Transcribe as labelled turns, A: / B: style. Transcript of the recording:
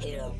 A: You.